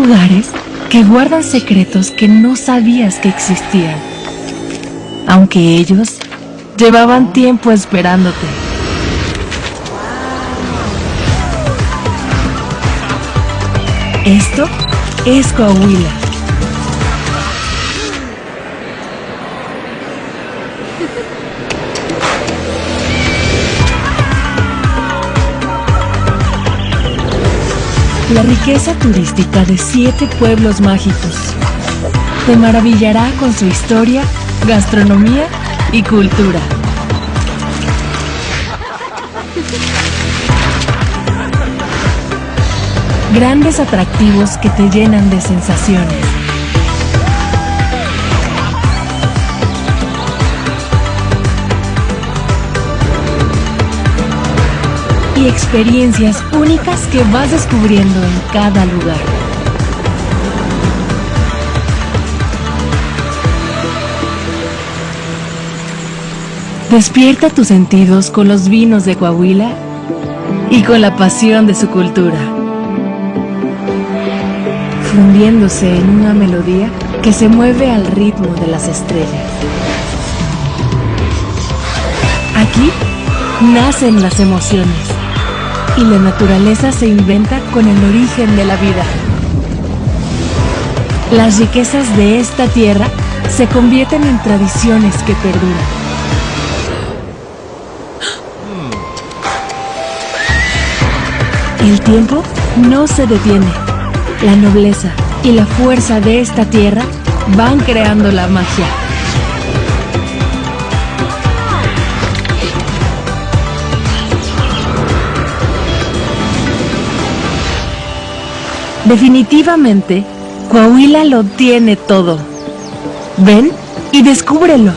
lugares que guardan secretos que no sabías que existían, aunque ellos llevaban tiempo esperándote. Esto es Coahuila. La riqueza turística de siete pueblos mágicos te maravillará con su historia, gastronomía y cultura. Grandes atractivos que te llenan de sensaciones. Y experiencias únicas que vas descubriendo en cada lugar. Despierta tus sentidos con los vinos de Coahuila y con la pasión de su cultura, fundiéndose en una melodía que se mueve al ritmo de las estrellas. Aquí nacen las emociones y la naturaleza se inventa con el origen de la vida. Las riquezas de esta tierra se convierten en tradiciones que perduran. El tiempo no se detiene. La nobleza y la fuerza de esta tierra van creando la magia. Definitivamente, Coahuila lo tiene todo. Ven y descúbrelo.